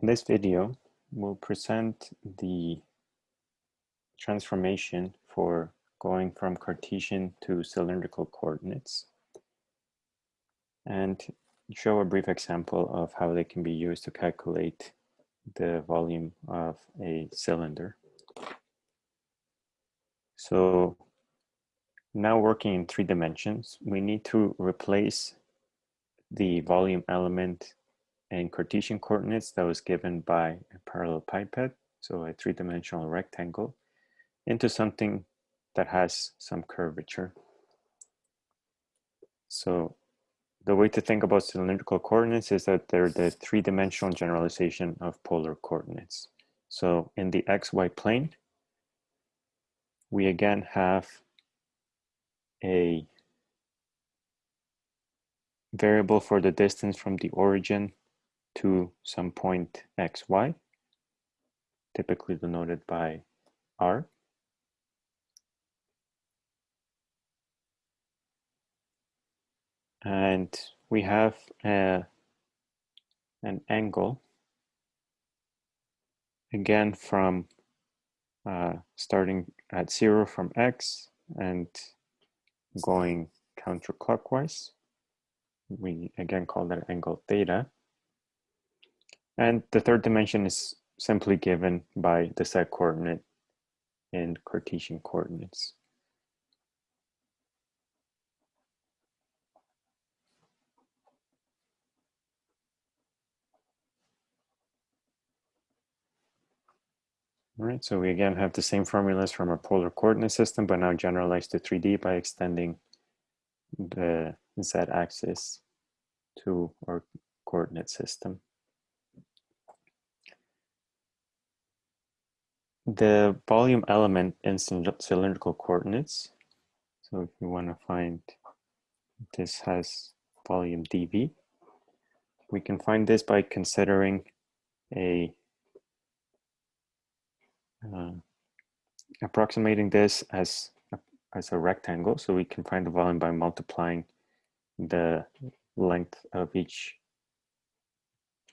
In this video, we'll present the transformation for going from Cartesian to cylindrical coordinates and show a brief example of how they can be used to calculate the volume of a cylinder. So now working in three dimensions, we need to replace the volume element in Cartesian coordinates that was given by a parallelepiped, so a three-dimensional rectangle, into something that has some curvature. So the way to think about cylindrical coordinates is that they're the three-dimensional generalization of polar coordinates. So in the xy plane, we again have a variable for the distance from the origin to some point xy, typically denoted by r. And we have a, an angle, again from uh, starting at zero from x and going counterclockwise. We again call that angle theta. And the third dimension is simply given by the z coordinate in Cartesian coordinates. All right, so we again have the same formulas from our polar coordinate system, but now generalized to 3D by extending the z-axis to our coordinate system. The volume element in cylindrical coordinates. So if you want to find this has volume dV, we can find this by considering a uh, approximating this as a, as a rectangle. So we can find the volume by multiplying the length of each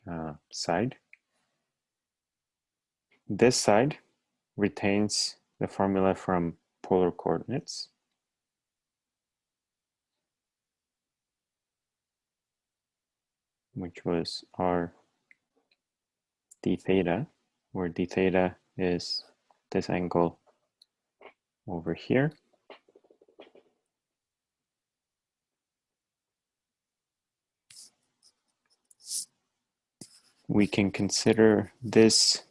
uh, side. This side retains the formula from polar coordinates. which was r d theta, where d theta is this angle over here. We can consider this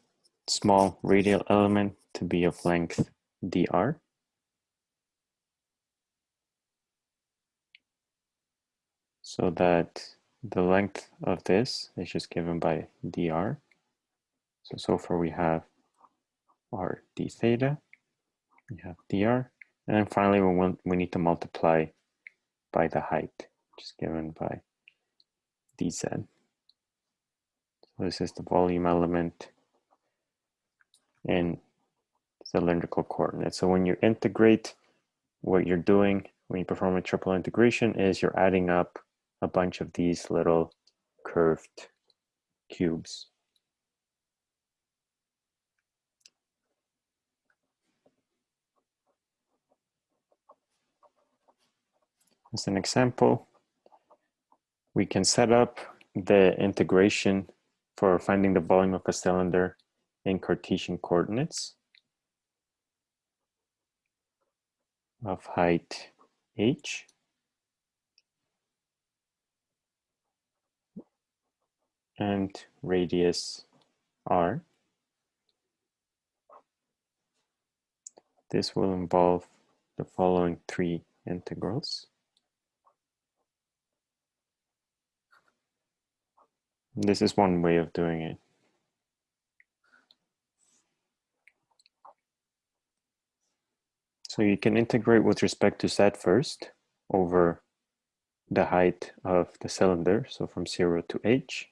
small radial element to be of length dr. So that the length of this is just given by dr. So, so far we have r d theta, we have dr, and then finally we, want, we need to multiply by the height, which is given by dz. So this is the volume element in cylindrical coordinates. So when you integrate, what you're doing when you perform a triple integration is you're adding up a bunch of these little curved cubes. As an example, we can set up the integration for finding the volume of a cylinder in Cartesian coordinates of height h and radius r. This will involve the following three integrals. This is one way of doing it. So you can integrate with respect to z first over the height of the cylinder, so from 0 to h.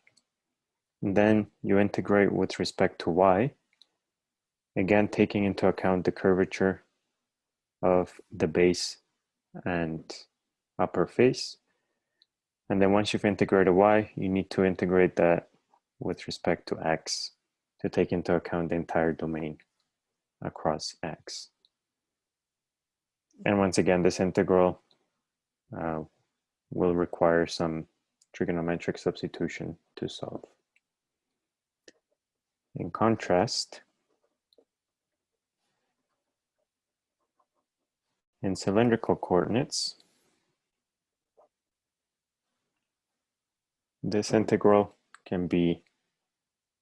And then you integrate with respect to y, again taking into account the curvature of the base and upper face. And then once you've integrated y, you need to integrate that with respect to x to take into account the entire domain across x. And once again, this integral uh, will require some trigonometric substitution to solve. In contrast, in cylindrical coordinates, this integral can be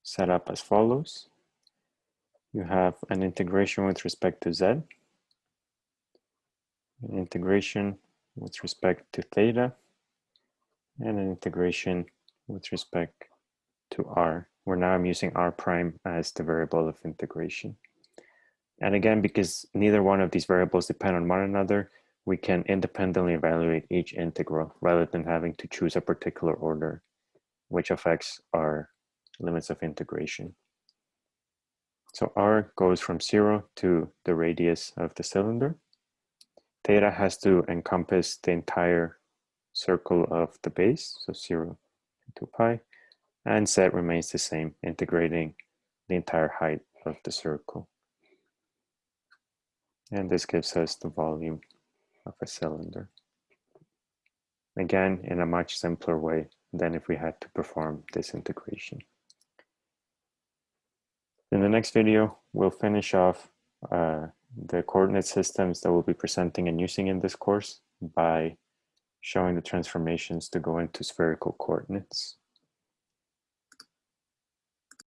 set up as follows. You have an integration with respect to z, an integration with respect to theta, and an integration with respect to r, where now I'm using r prime as the variable of integration. And again, because neither one of these variables depend on one another, we can independently evaluate each integral rather than having to choose a particular order, which affects our limits of integration. So r goes from zero to the radius of the cylinder. Theta has to encompass the entire circle of the base, so 0 to 2 pi, and z remains the same, integrating the entire height of the circle. And this gives us the volume of a cylinder. Again, in a much simpler way than if we had to perform this integration. In the next video, we'll finish off uh, the coordinate systems that we'll be presenting and using in this course by showing the transformations to go into spherical coordinates.